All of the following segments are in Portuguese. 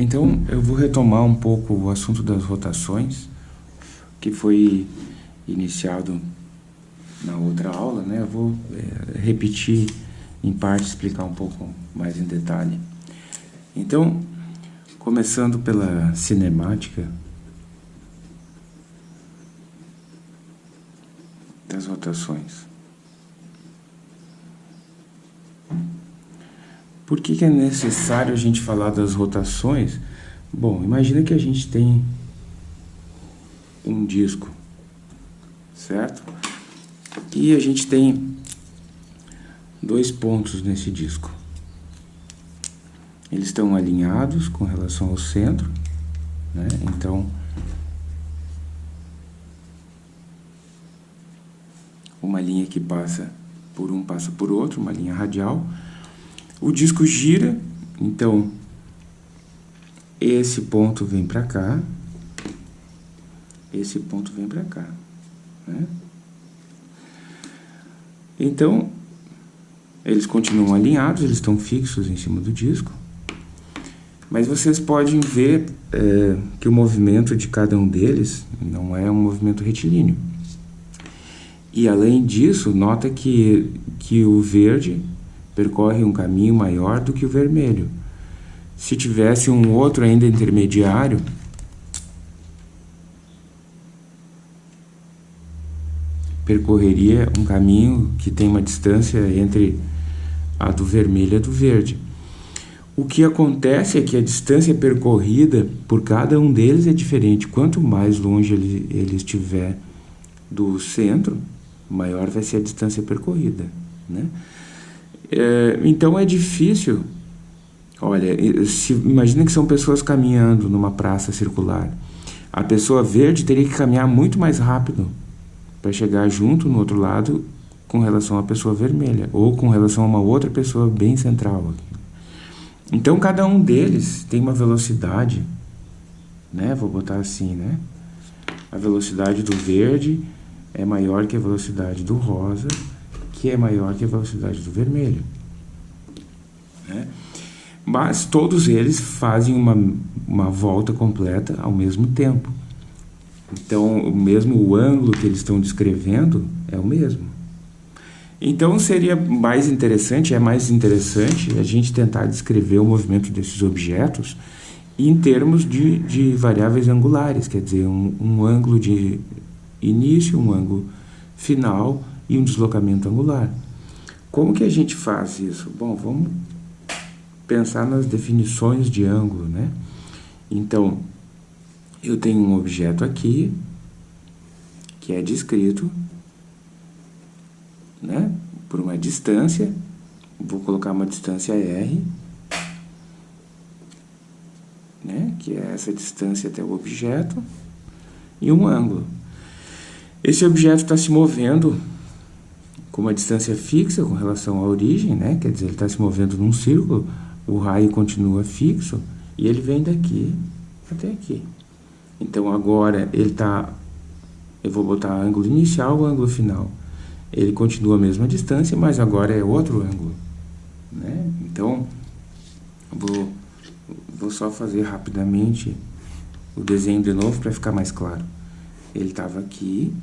Então, eu vou retomar um pouco o assunto das rotações, que foi iniciado na outra aula, né? Eu vou é, repetir em parte, explicar um pouco mais em detalhe. Então, começando pela cinemática das rotações. Por que, que é necessário a gente falar das rotações? Bom, imagina que a gente tem um disco, certo? E a gente tem dois pontos nesse disco. Eles estão alinhados com relação ao centro, né? Então, uma linha que passa por um passa por outro, uma linha radial. O disco gira, então esse ponto vem para cá, esse ponto vem para cá. Né? Então, eles continuam alinhados, eles estão fixos em cima do disco, mas vocês podem ver é, que o movimento de cada um deles não é um movimento retilíneo. E além disso, nota que, que o verde percorre um caminho maior do que o vermelho. Se tivesse um outro ainda intermediário, percorreria um caminho que tem uma distância entre a do vermelho e a do verde. O que acontece é que a distância percorrida por cada um deles é diferente. Quanto mais longe ele, ele estiver do centro, maior vai ser a distância percorrida. Né? É, então é difícil. Olha, se, imagina que são pessoas caminhando numa praça circular. A pessoa verde teria que caminhar muito mais rápido para chegar junto no outro lado com relação à pessoa vermelha ou com relação a uma outra pessoa bem central. Então cada um deles tem uma velocidade, né? Vou botar assim, né? A velocidade do verde é maior que a velocidade do rosa que é maior que a velocidade do vermelho. Né? Mas todos eles fazem uma, uma volta completa ao mesmo tempo. Então, o mesmo o ângulo que eles estão descrevendo é o mesmo. Então, seria mais interessante, é mais interessante a gente tentar descrever o movimento desses objetos em termos de, de variáveis angulares, quer dizer, um, um ângulo de início, um ângulo final e um deslocamento angular. Como que a gente faz isso? Bom, vamos pensar nas definições de ângulo, né? Então, eu tenho um objeto aqui, que é descrito, né? Por uma distância, vou colocar uma distância R, né? Que é essa distância até o objeto, e um ângulo. Esse objeto está se movendo com uma distância fixa com relação à origem, né? quer dizer, ele está se movendo num círculo, o raio continua fixo e ele vem daqui até aqui. Então agora ele está, eu vou botar ângulo inicial, ângulo final. Ele continua a mesma distância, mas agora é outro ângulo. Né? Então, vou, vou só fazer rapidamente o desenho de novo para ficar mais claro. Ele estava aqui,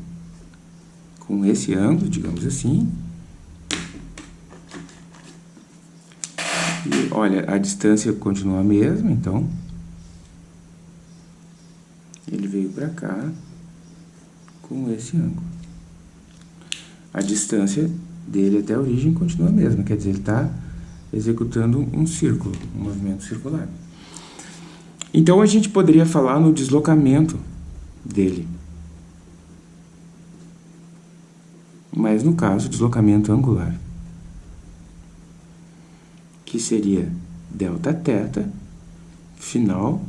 com esse ângulo, digamos assim. E olha, a distância continua a mesma, então ele veio para cá com esse ângulo. A distância dele até a origem continua a mesma, quer dizer, ele está executando um círculo, um movimento circular. Então a gente poderia falar no deslocamento dele. mas no caso, deslocamento angular, que seria delta θ final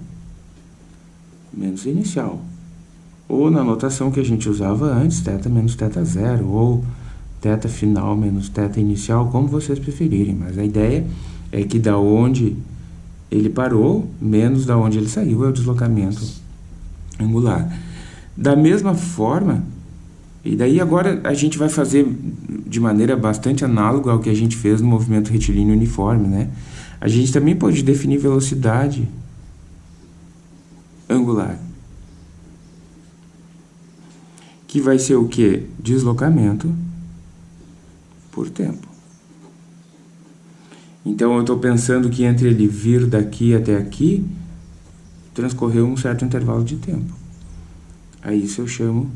menos inicial. Ou na notação que a gente usava antes, θ menos θ zero, ou θ final menos θ inicial, como vocês preferirem. Mas a ideia é que da onde ele parou, menos da onde ele saiu, é o deslocamento angular. Da mesma forma, e daí agora a gente vai fazer de maneira bastante análoga ao que a gente fez no movimento retilíneo uniforme, né? A gente também pode definir velocidade angular. Que vai ser o que? Deslocamento por tempo. Então eu estou pensando que entre ele vir daqui até aqui, transcorreu um certo intervalo de tempo. Aí isso eu chamo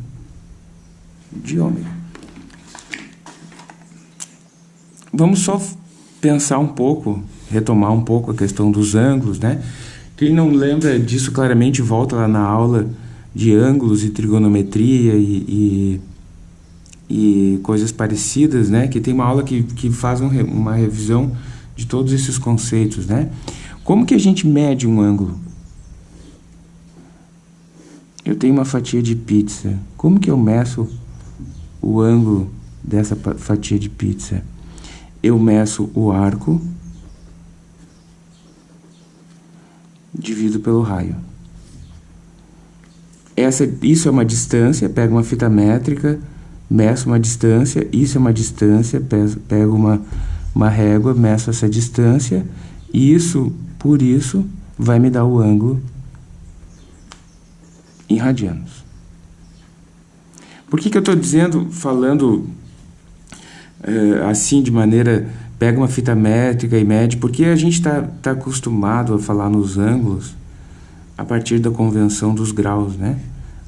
de ômega. Vamos só pensar um pouco, retomar um pouco a questão dos ângulos, né? Quem não lembra disso claramente, volta lá na aula de ângulos e trigonometria e, e, e coisas parecidas, né? Que tem uma aula que, que faz um, uma revisão de todos esses conceitos, né? Como que a gente mede um ângulo? Eu tenho uma fatia de pizza. Como que eu meço o ângulo dessa fatia de pizza? Eu meço o arco, divido pelo raio. Essa, isso é uma distância, pego uma fita métrica, meço uma distância, isso é uma distância, pego uma, uma régua, meço essa distância, isso, por isso, vai me dar o ângulo em radianos. Por que, que eu estou dizendo, falando é, assim de maneira, pega uma fita métrica e mede, porque a gente está tá acostumado a falar nos ângulos a partir da convenção dos graus, né?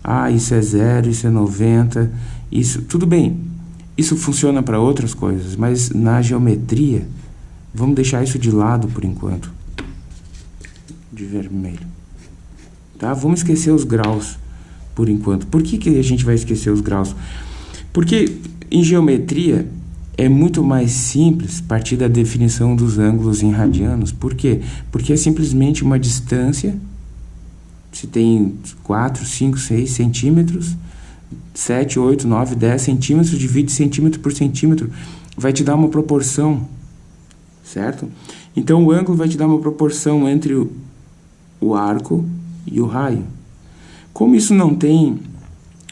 Ah, isso é zero, isso é 90, isso, tudo bem, isso funciona para outras coisas, mas na geometria, vamos deixar isso de lado por enquanto, de vermelho. Tá? Vamos esquecer os graus por enquanto. Por que, que a gente vai esquecer os graus? Porque em geometria é muito mais simples partir da definição dos ângulos em radianos. Por quê? Porque é simplesmente uma distância, se tem 4, 5, 6 centímetros, 7, 8, 9, 10 centímetros, divide centímetro por centímetro, vai te dar uma proporção, certo? Então, o ângulo vai te dar uma proporção entre o, o arco e o raio. Como isso não tem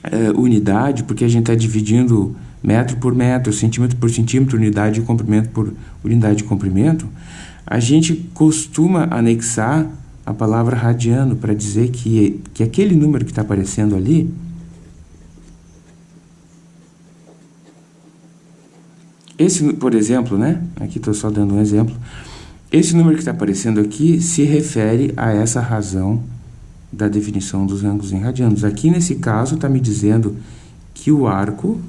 é, unidade, porque a gente está dividindo metro por metro, centímetro por centímetro, unidade de comprimento por unidade de comprimento, a gente costuma anexar a palavra radiano para dizer que, que aquele número que está aparecendo ali esse, por exemplo, né? Aqui estou só dando um exemplo. Esse número que está aparecendo aqui se refere a essa razão da definição dos ângulos em radianos. Aqui, nesse caso, está me dizendo que o arco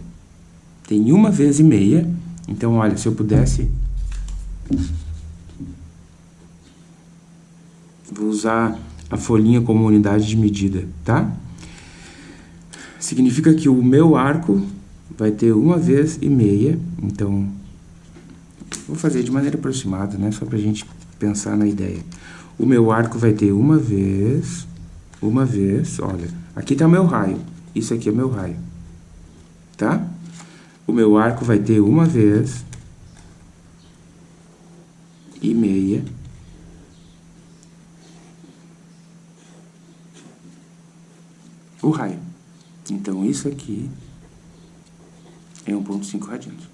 tem uma vez e meia. Então, olha, se eu pudesse... Vou usar a folhinha como unidade de medida, tá? Significa que o meu arco vai ter uma vez e meia. Então, vou fazer de maneira aproximada, né? Só para a gente pensar na ideia. O meu arco vai ter uma vez uma vez, olha, aqui está meu raio, isso aqui é meu raio, tá? O meu arco vai ter uma vez e meia o raio. Então, isso aqui é 1.5 radianos.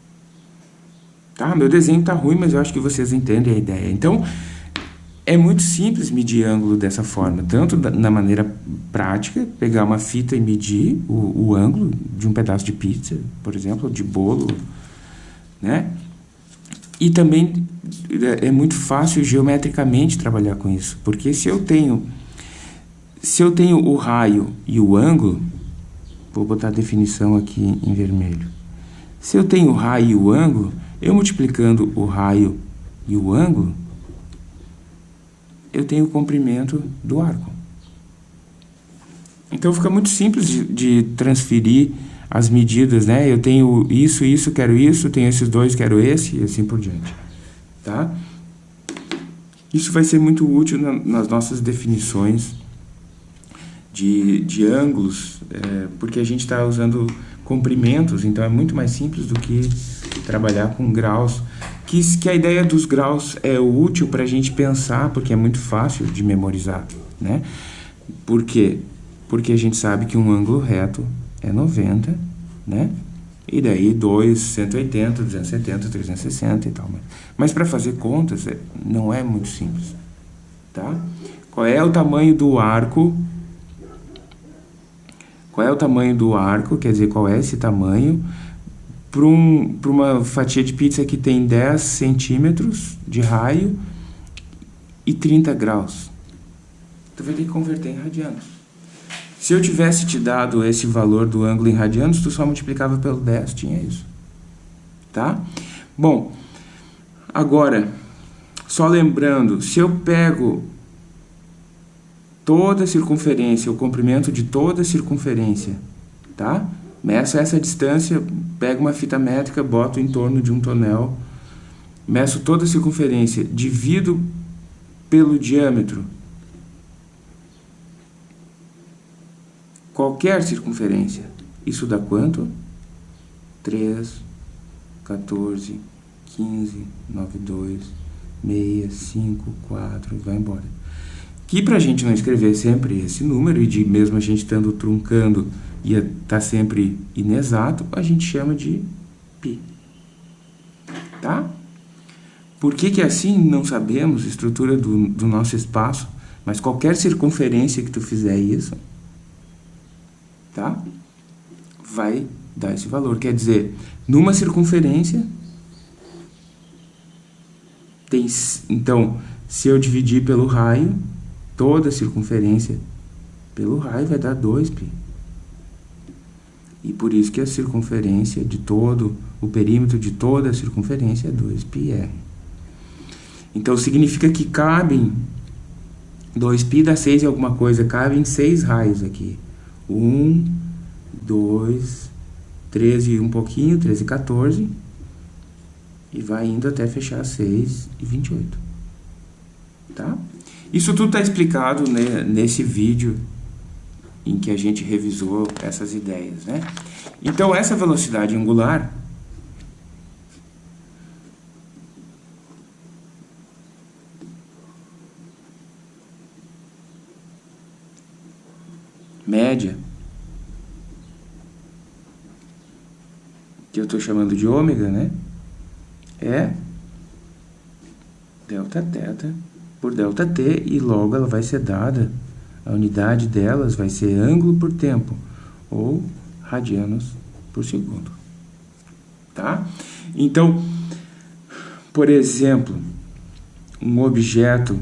Tá? Meu desenho tá ruim, mas eu acho que vocês entendem a ideia. Então, é muito simples medir ângulo dessa forma, tanto na maneira prática, pegar uma fita e medir o, o ângulo de um pedaço de pizza, por exemplo, de bolo, né? E também é, é muito fácil geometricamente trabalhar com isso, porque se eu tenho se eu tenho o raio e o ângulo, vou botar a definição aqui em vermelho. Se eu tenho o raio e o ângulo, eu multiplicando o raio e o ângulo, eu tenho o comprimento do arco. Então fica muito simples de, de, transferir as medidas, né? Eu tenho isso, isso, quero isso, tenho esses dois, quero esse, e assim por diante, tá? Isso vai ser muito útil na, nas nossas definições de, de ângulos, é, porque a gente está usando comprimentos, então é muito mais simples do que trabalhar com graus que, que a ideia dos graus é útil para a gente pensar, porque é muito fácil de memorizar, né? Por quê? Porque a gente sabe que um ângulo reto é 90, né? E daí 2, 180, 270, 360 e tal. Mas para fazer contas é, não é muito simples, tá? Qual é o tamanho do arco qual é o tamanho do arco, quer dizer, qual é esse tamanho, para um, uma fatia de pizza que tem 10 centímetros de raio e 30 graus. Tu vai ter que converter em radianos. Se eu tivesse te dado esse valor do ângulo em radianos, tu só multiplicava pelo 10, tinha isso. Tá? Bom, agora, só lembrando, se eu pego toda a circunferência, o comprimento de toda a circunferência, tá? Meço essa distância, pego uma fita métrica, boto em torno de um tonel, meço toda a circunferência, divido pelo diâmetro. Qualquer circunferência. Isso dá quanto? 3, 14, 15, 9, 2, 6, 5, 4, e vai embora que para a gente não escrever sempre esse número, e de mesmo a gente estando truncando ia estar tá sempre inexato, a gente chama de π. Tá? Por que, que é assim? Não sabemos, estrutura do, do nosso espaço, mas qualquer circunferência que tu fizer isso, tá? vai dar esse valor. Quer dizer, numa circunferência, tem, então, se eu dividir pelo raio, toda a circunferência pelo raio vai dar 2π. E por isso que a circunferência de todo, o perímetro de toda a circunferência é 2πr. Então significa que cabem 2π dá 6 e alguma coisa, cabem 6 raios aqui. 1, 2, 13 e um pouquinho, 13 e 14. E vai indo até fechar 6 e 28. Tá? Isso tudo está explicado né, nesse vídeo em que a gente revisou essas ideias. Né? Então, essa velocidade angular média, que eu estou chamando de ômega, né? É delta teta por ΔT e logo ela vai ser dada, a unidade delas vai ser ângulo por tempo, ou radianos por segundo. Tá? Então, por exemplo, um objeto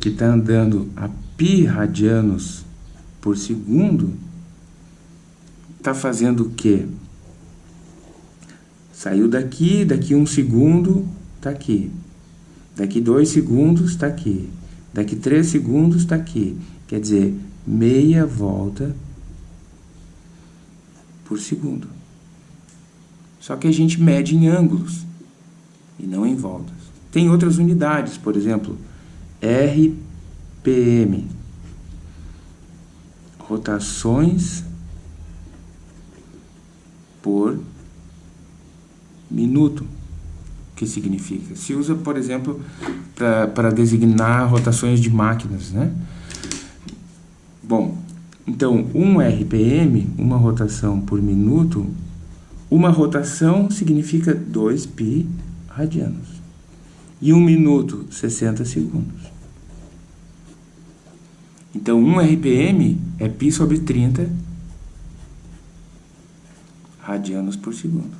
que está andando a pi radianos por segundo está fazendo o quê? Saiu daqui, daqui um segundo, está aqui. Daqui 2 segundos está aqui. Daqui 3 segundos está aqui. Quer dizer, meia volta por segundo. Só que a gente mede em ângulos e não em voltas. Tem outras unidades, por exemplo, RPM. Rotações por minuto que significa. Se usa, por exemplo, para designar rotações de máquinas, né? Bom, então, 1 RPM, uma rotação por minuto, uma rotação significa 2 pi radianos. E um minuto, 60 segundos. Então, 1 RPM é pi sobre 30 radianos por segundo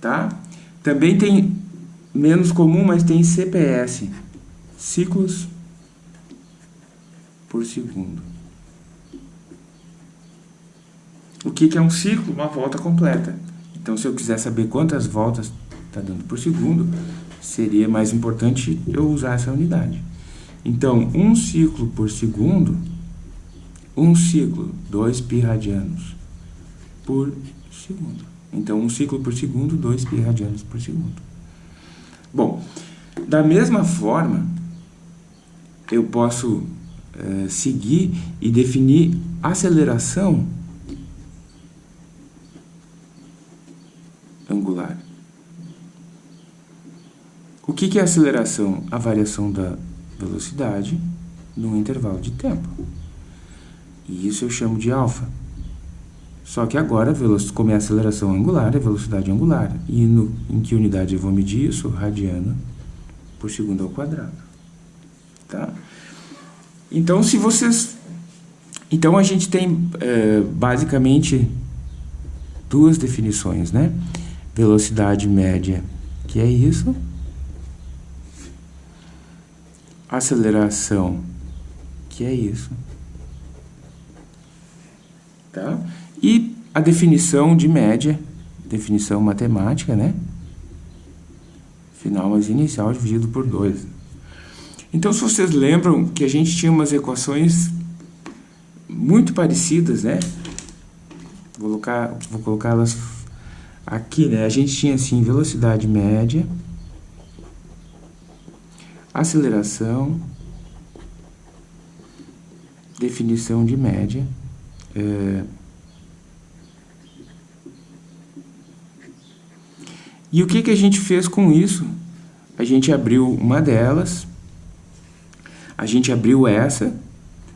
tá? Também tem menos comum, mas tem CPS, ciclos por segundo. O que, é um ciclo? Uma volta completa. Então, se eu quiser saber quantas voltas está dando por segundo, seria mais importante eu usar essa unidade. Então, um ciclo por segundo, um ciclo, 2 pi radianos por segundo. Então, um ciclo por segundo, 2 pi radianos por segundo. Bom, da mesma forma, eu posso é, seguir e definir aceleração angular. O que, que é aceleração? A variação da velocidade num intervalo de tempo. E isso eu chamo de alfa. Só que agora, como é aceleração angular, é velocidade angular. E no, em que unidade eu vou medir isso? Radiano por segundo ao quadrado. Tá? Então, se vocês Então a gente tem é, basicamente duas definições, né? Velocidade média, que é isso. Aceleração, que é isso. Tá? E a definição de média, definição matemática, né? Final mais inicial dividido por 2. Então, se vocês lembram que a gente tinha umas equações muito parecidas, né? Vou colocar, vou colocar elas aqui, né? A gente tinha assim velocidade média, aceleração, definição de média, é, e o que, que a gente fez com isso? A gente abriu uma delas, a gente abriu essa,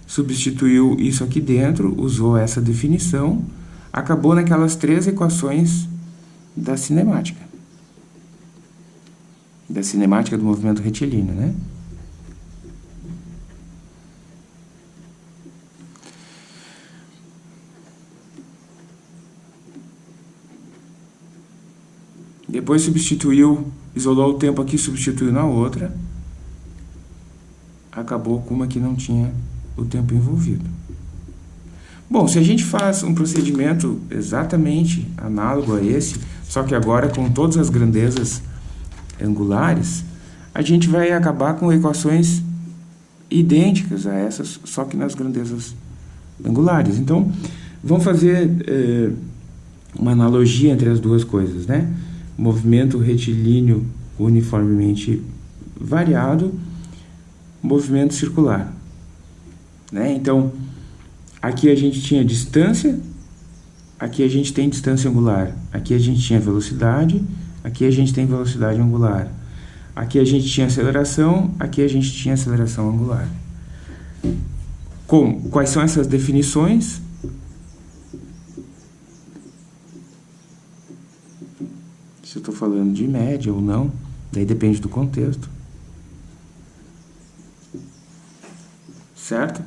substituiu isso aqui dentro, usou essa definição, acabou naquelas três equações da cinemática. Da cinemática do movimento retilíneo, né? Depois substituiu, isolou o tempo aqui, substituiu na outra. Acabou com uma que não tinha o tempo envolvido. Bom, se a gente faz um procedimento exatamente análogo a esse, só que agora com todas as grandezas angulares, a gente vai acabar com equações idênticas a essas, só que nas grandezas angulares. Então, vamos fazer eh, uma analogia entre as duas coisas, né? Movimento retilíneo uniformemente variado, movimento circular. Né? Então, aqui a gente tinha distância, aqui a gente tem distância angular, aqui a gente tinha velocidade, aqui a gente tem velocidade angular. Aqui a gente tinha aceleração, aqui a gente tinha aceleração angular. Com, quais são essas definições? Se eu estou falando de média ou não, daí depende do contexto. Certo?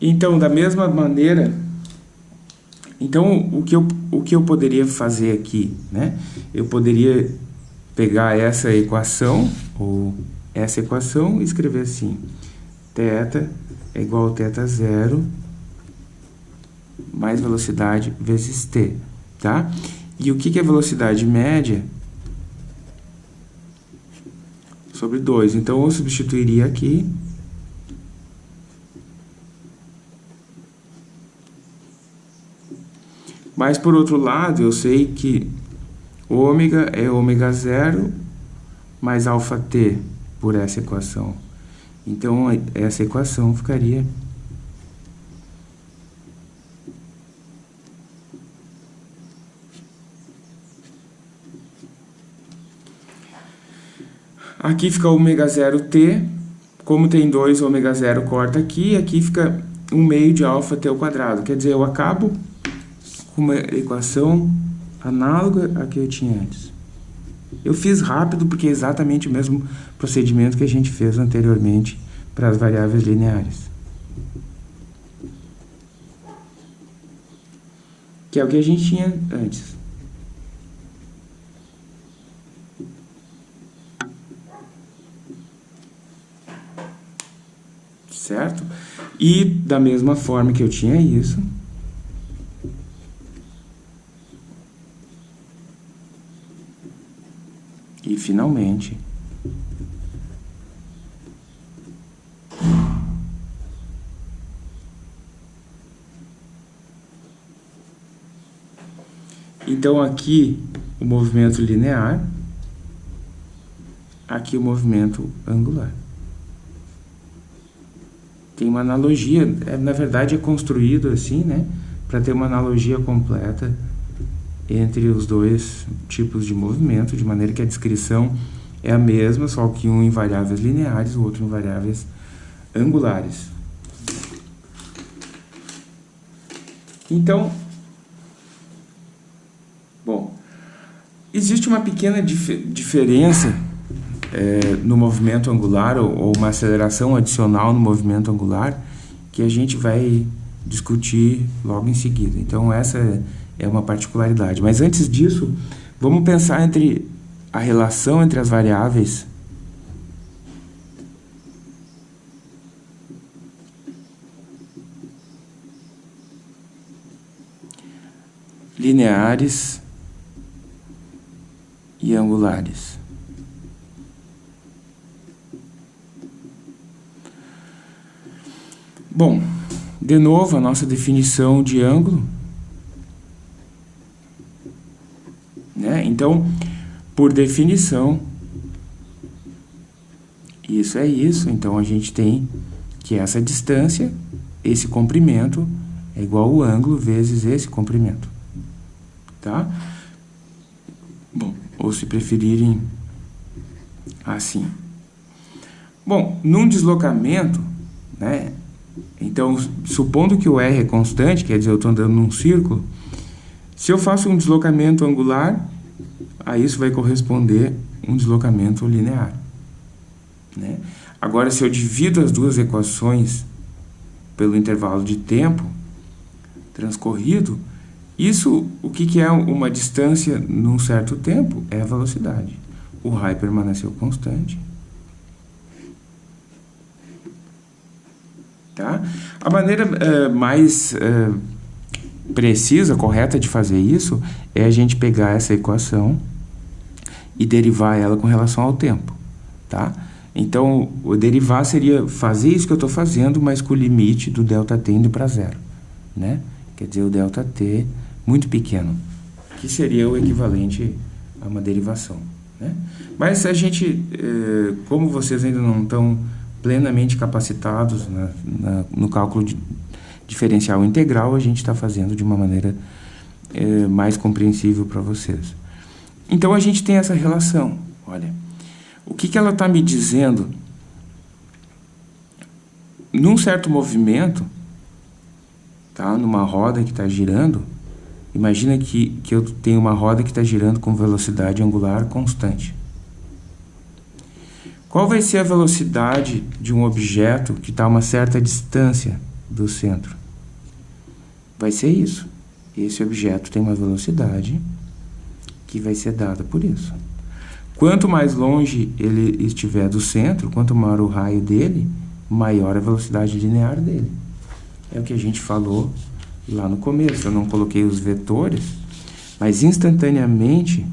Então, da mesma maneira, então o que eu, o que eu poderia fazer aqui, né? Eu poderia pegar essa equação, ou essa equação, e escrever assim, θ é igual a θ zero mais velocidade vezes t, tá? E o que, que é velocidade média? Sobre 2. Então, eu substituiria aqui Mas, por outro lado, eu sei que ômega é ômega zero mais alfa t por essa equação. Então, essa equação ficaria... Aqui fica ômega zero t, como tem 2 ômega zero corta aqui, aqui fica 1 meio de alfa t ao quadrado. Quer dizer, eu acabo uma equação análoga à que eu tinha antes. Eu fiz rápido porque é exatamente o mesmo procedimento que a gente fez anteriormente para as variáveis lineares. Que é o que a gente tinha antes. Certo? E da mesma forma que eu tinha isso, E finalmente, Então aqui o movimento linear, aqui o movimento angular. Tem uma analogia, é, na verdade é construído assim, né, para ter uma analogia completa entre os dois tipos de movimento, de maneira que a descrição é a mesma, só que um em variáveis lineares, o outro em variáveis angulares. Então, bom, existe uma pequena dif diferença é, no movimento angular, ou, ou, uma aceleração adicional no movimento angular, que a gente vai discutir logo em seguida. Então, essa é uma particularidade. Mas antes disso, vamos pensar entre a relação entre as variáveis lineares e angulares. Bom, de novo a nossa definição de ângulo. Né? Então, por definição, isso é isso. Então, a gente tem que essa distância, esse comprimento, é igual ao ângulo vezes esse comprimento. Tá? Bom, ou se preferirem, assim. Bom, num deslocamento, né, então, supondo que o R é constante, quer dizer, eu estou andando num círculo, se eu faço um deslocamento angular, a isso vai corresponder um deslocamento linear. Né? Agora, se eu divido as duas equações pelo intervalo de tempo transcorrido, isso, o que, que é uma distância num certo tempo? É a velocidade. O raio permaneceu constante. Tá? A maneira uh, mais uh, precisa, correta de fazer isso é a gente pegar essa equação e derivar ela com relação ao tempo. Tá? Então, o derivar seria fazer isso que eu estou fazendo, mas com o limite do ΔT indo para zero. Né? Quer dizer, o ΔT muito pequeno, que seria o equivalente a uma derivação. Né? Mas a gente, eh, como vocês ainda não estão plenamente capacitados na, na, no cálculo de diferencial integral, a gente está fazendo de uma maneira é, mais compreensível para vocês. Então, a gente tem essa relação. Olha, o que, que ela está me dizendo? Num certo movimento, tá? numa roda que está girando, imagina que, que eu tenho uma roda que está girando com velocidade angular constante. Qual vai ser a velocidade de um objeto que está a uma certa distância do centro? Vai ser isso. Esse objeto tem uma velocidade que vai ser dada por isso. Quanto mais longe ele estiver do centro, quanto maior o raio dele, maior a velocidade linear dele. É o que a gente falou lá no começo. Eu não coloquei os vetores, mas instantaneamente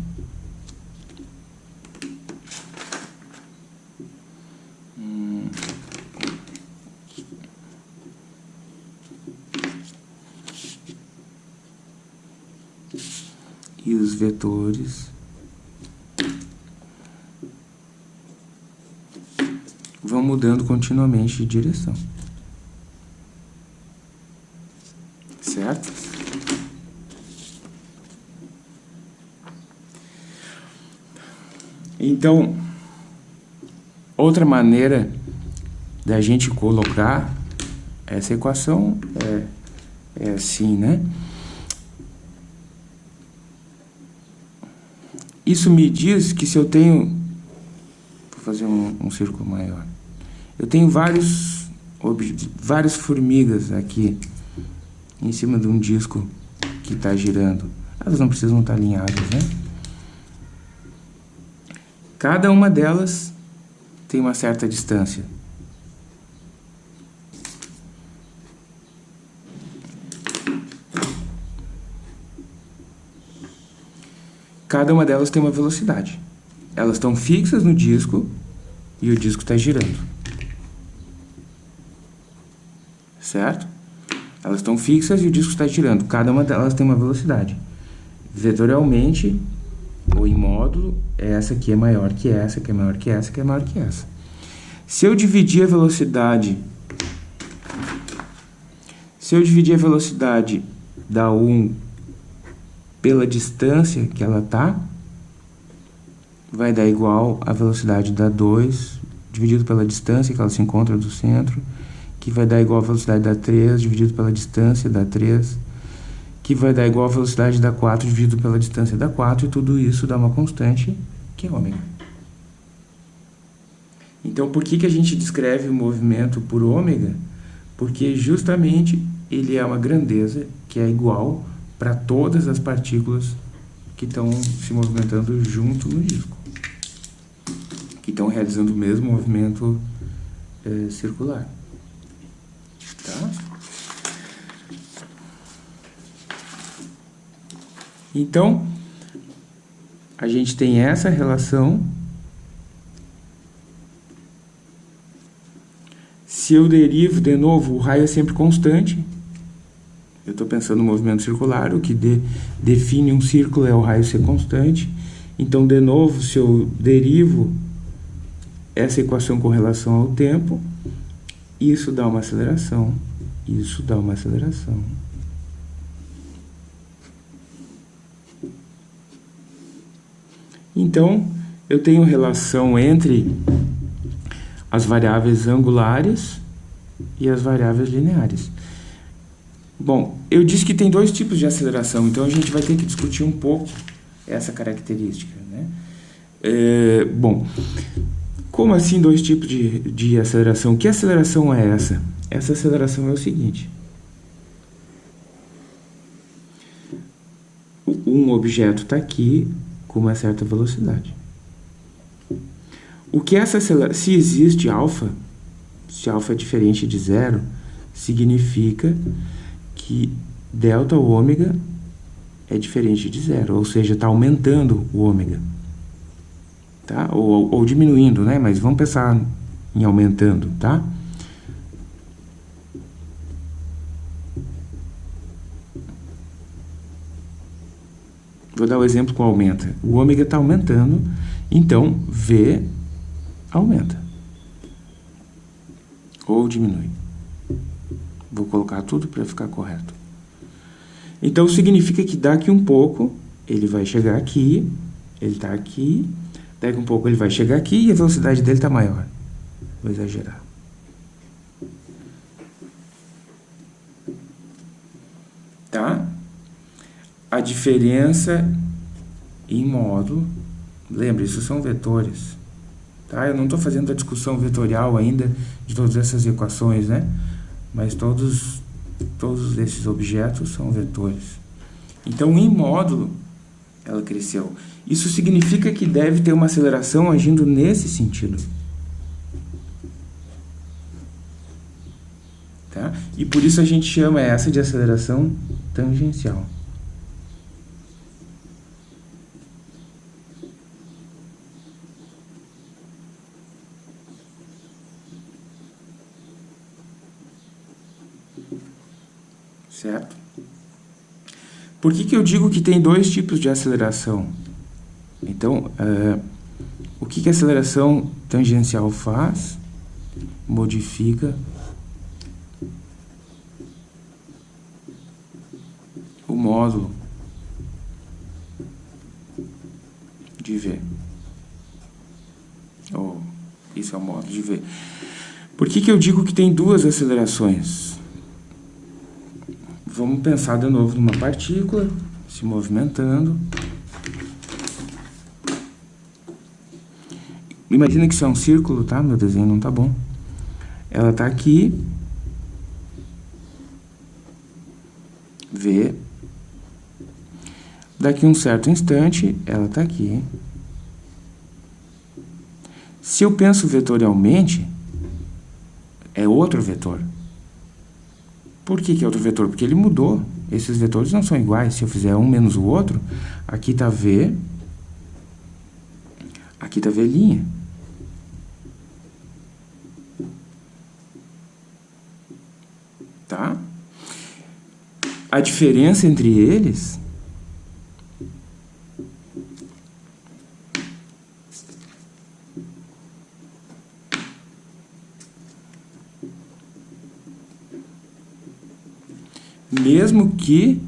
os vetores vão mudando continuamente de direção. Certo? Então, outra maneira da gente colocar essa equação é, é assim, né? Isso me diz que se eu tenho... Vou fazer um, um círculo maior. Eu tenho vários, várias formigas aqui em cima de um disco que está girando. Elas não precisam estar alinhadas, né? Cada uma delas tem uma certa distância. Cada uma delas tem uma velocidade. Elas estão fixas no disco e o disco está girando. Certo? Elas estão fixas e o disco está girando. Cada uma delas tem uma velocidade. Vetorialmente, ou em módulo, essa aqui é maior que essa, que é maior que essa, que é maior que essa. Se eu dividir a velocidade... Se eu dividir a velocidade da 1 pela distância que ela está, vai dar igual a velocidade da 2 dividido pela distância que ela se encontra do centro, que vai dar igual a velocidade da 3 dividido pela distância da 3, que vai dar igual a velocidade da 4 dividido pela distância da 4, e tudo isso dá uma constante, que é ômega. Então, por que, que a gente descreve o movimento por ômega? Porque justamente ele é uma grandeza que é igual para todas as partículas que estão se movimentando junto no disco, que estão realizando o mesmo movimento é, circular. Tá? Então, a gente tem essa relação. Se eu derivo de novo, o raio é sempre constante. Eu estou pensando no movimento circular, o que de, define um círculo é o raio ser constante. Então, de novo, se eu derivo essa equação com relação ao tempo, isso dá uma aceleração, isso dá uma aceleração. Então, eu tenho relação entre as variáveis angulares e as variáveis lineares. Bom, eu disse que tem dois tipos de aceleração, então a gente vai ter que discutir um pouco essa característica. Né? É, bom, como assim dois tipos de, de aceleração? Que aceleração é essa? Essa aceleração é o seguinte. Um objeto está aqui, com uma certa velocidade. O que essa aceleração, se existe alfa, se alfa é diferente de zero, significa que delta ou ômega é diferente de zero, ou seja, está aumentando o ômega. Tá? Ou, ou diminuindo, né? Mas vamos pensar em aumentando, tá? Vou dar o um exemplo com aumenta. O ômega está aumentando, então V aumenta. Ou diminui. Vou colocar tudo para ficar correto. Então significa que daqui um pouco ele vai chegar aqui, ele está aqui, daqui um pouco ele vai chegar aqui e a velocidade dele está maior. Vou exagerar. Tá? a diferença em módulo, lembre, isso são vetores, tá? Eu não estou fazendo a discussão vetorial ainda de todas essas equações, né? Mas todos, todos esses objetos são vetores. Então, em módulo, ela cresceu. Isso significa que deve ter uma aceleração agindo nesse sentido. Tá? E por isso a gente chama essa de aceleração tangencial. certo? Por que, que eu digo que tem dois tipos de aceleração? Então, uh, o que, que a aceleração tangencial faz? Modifica o módulo de V. Oh, isso é o módulo de V. Por que, que eu digo que tem duas acelerações? Pensar de novo numa partícula se movimentando. Imagina que isso é um círculo, tá? Meu desenho não tá bom. Ela está aqui. V. Daqui um certo instante, ela está aqui. Se eu penso vetorialmente, é outro vetor. Por que, que é outro vetor? Porque ele mudou. Esses vetores não são iguais. Se eu fizer um menos o outro, aqui está V, aqui está V'. Tá? A diferença entre eles mesmo que,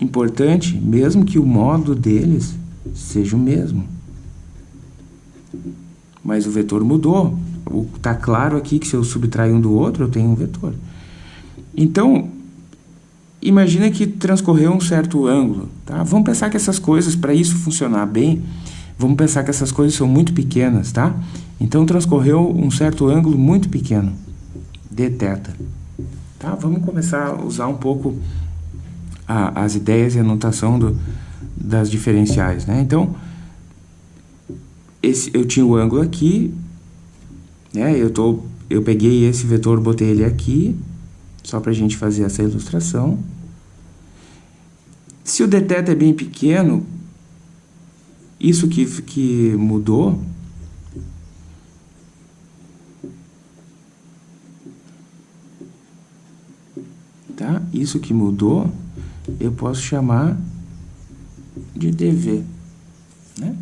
importante, mesmo que o modo deles seja o mesmo. Mas o vetor mudou. Está claro aqui que se eu subtrair um do outro, eu tenho um vetor. Então, imagina que transcorreu um certo ângulo. Tá? Vamos pensar que essas coisas, para isso funcionar bem, vamos pensar que essas coisas são muito pequenas. Tá? Então, transcorreu um certo ângulo muito pequeno, d θ. Tá? Vamos começar a usar um pouco a, as ideias e a notação do, das diferenciais. Né? Então, esse, eu tinha o ângulo aqui, né? eu, tô, eu peguei esse vetor, botei ele aqui, só para a gente fazer essa ilustração. Se o dθ é bem pequeno, isso que, que mudou, tá? Isso que mudou, eu posso chamar de dv, né?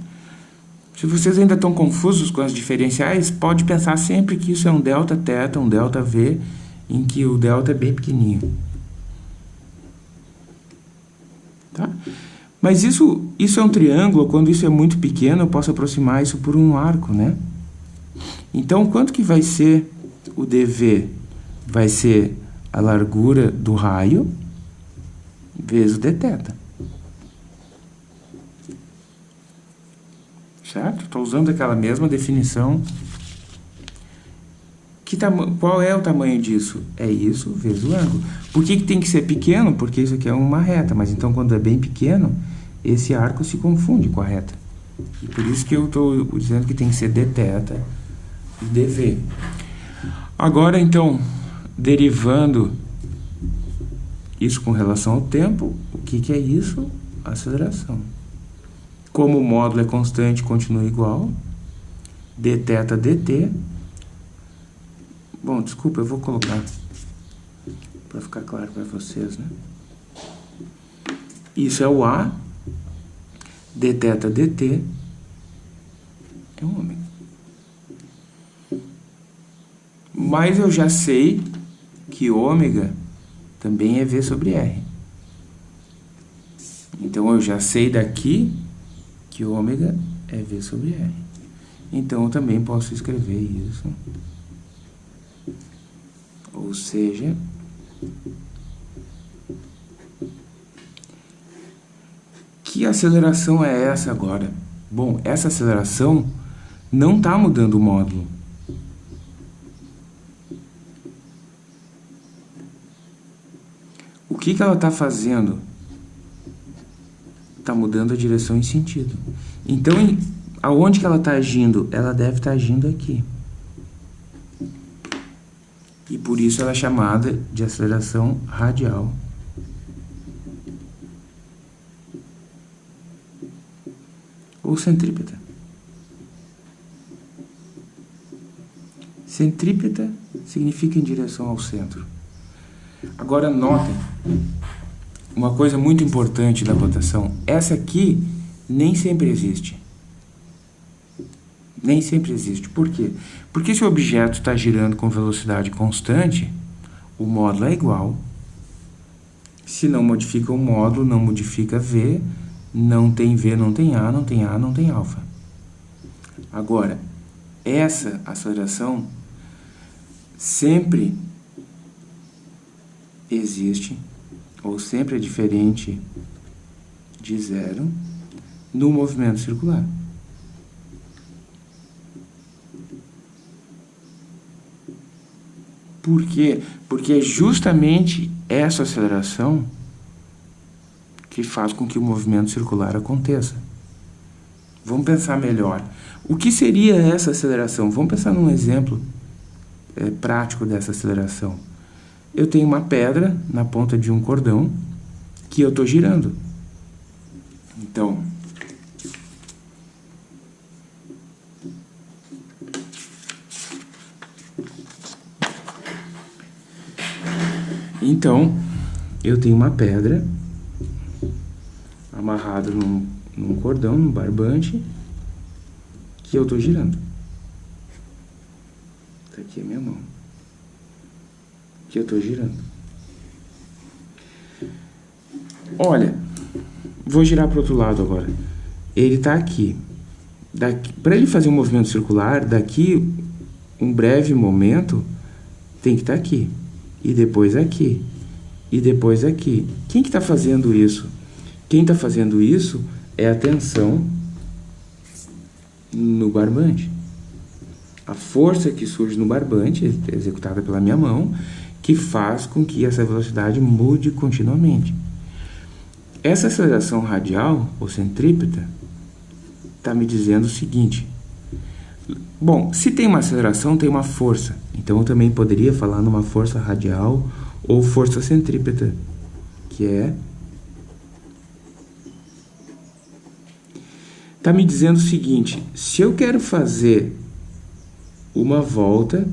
Se vocês ainda estão confusos com as diferenciais, pode pensar sempre que isso é um delta θ, um delta v, em que o delta é bem pequenininho. Tá? Mas isso, isso é um triângulo, quando isso é muito pequeno, eu posso aproximar isso por um arco, né? Então, quanto que vai ser o dv? Vai ser a largura do raio vezes o dθ. Certo? Estou usando aquela mesma definição. Que qual é o tamanho disso? É isso vezes o ângulo. Por que, que tem que ser pequeno? Porque isso aqui é uma reta, mas então quando é bem pequeno, esse arco se confunde com a reta. E por isso que eu estou dizendo que tem que ser dθ e dv. Agora, então, derivando isso com relação ao tempo, o que, que é isso? Aceleração. Como o módulo é constante, continua igual. dθ dt. Bom, desculpa, eu vou colocar para ficar claro para vocês, né? Isso é o A, dθ dt é um ômega. Mas eu já sei que ômega também é V sobre R. Então, eu já sei daqui que ômega é V sobre R. Então, eu também posso escrever isso. Ou seja, que aceleração é essa agora? Bom, essa aceleração não está mudando o módulo. O que, que ela está fazendo? Está mudando a direção em sentido. Então, aonde que ela está agindo? Ela deve estar tá agindo aqui. E por isso ela é chamada de aceleração radial. Ou centrípeta. Centrípeta significa em direção ao centro. Agora notem uma coisa muito importante da rotação. Essa aqui nem sempre existe. Nem sempre existe. Por quê? Porque se o objeto está girando com velocidade constante, o módulo é igual. Se não modifica o módulo, não modifica V, não tem V, não tem A, não tem A, não tem alfa. Agora, essa aceleração sempre existe, ou sempre é diferente de zero, no movimento circular. Por quê? Porque é justamente essa aceleração que faz com que o movimento circular aconteça. Vamos pensar melhor. O que seria essa aceleração? Vamos pensar num exemplo é, prático dessa aceleração eu tenho uma pedra na ponta de um cordão que eu estou girando. Então, então eu tenho uma pedra amarrada num, num cordão, num barbante, que eu estou girando. Está aqui a minha mão que eu estou girando. Olha, vou girar para o outro lado agora. Ele está aqui. Para ele fazer um movimento circular, daqui um breve momento, tem que estar tá aqui. E depois aqui. E depois aqui. Quem que está fazendo isso? Quem está fazendo isso é a tensão no barbante. A força que surge no barbante, executada pela minha mão, que faz com que essa velocidade mude continuamente. Essa aceleração radial, ou centrípeta, está me dizendo o seguinte. Bom, se tem uma aceleração, tem uma força. Então eu também poderia falar numa força radial ou força centrípeta, que é está me dizendo o seguinte: se eu quero fazer uma volta,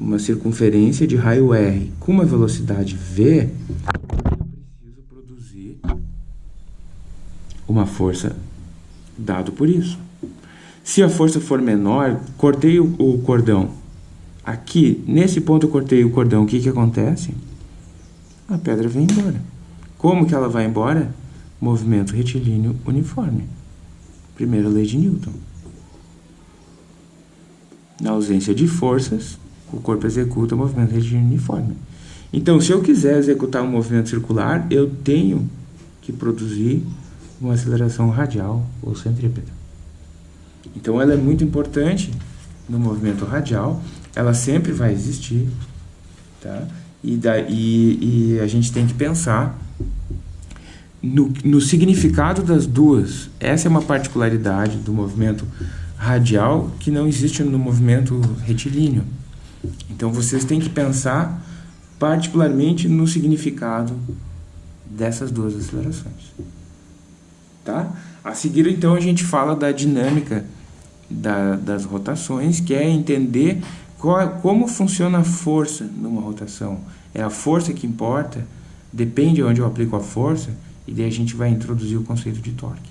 uma circunferência de raio R com uma velocidade v, eu preciso produzir uma força dado por isso. Se a força for menor, cortei o, o cordão. Aqui, nesse ponto eu cortei o cordão, o que, que acontece? A pedra vem embora. Como que ela vai embora? Movimento retilíneo uniforme. Primeira lei de Newton. Na ausência de forças, o corpo executa o movimento uniforme. Então, se eu quiser executar um movimento circular, eu tenho que produzir uma aceleração radial ou centrípeta. Então, ela é muito importante no movimento radial, ela sempre vai existir, tá? E, da, e, e a gente tem que pensar no, no significado das duas. Essa é uma particularidade do movimento radial que não existe no movimento retilíneo. Então vocês têm que pensar particularmente no significado dessas duas acelerações. Tá? A seguir, então, a gente fala da dinâmica da, das rotações, que é entender qual, como funciona a força numa rotação. É a força que importa, depende de onde eu aplico a força, e daí a gente vai introduzir o conceito de torque.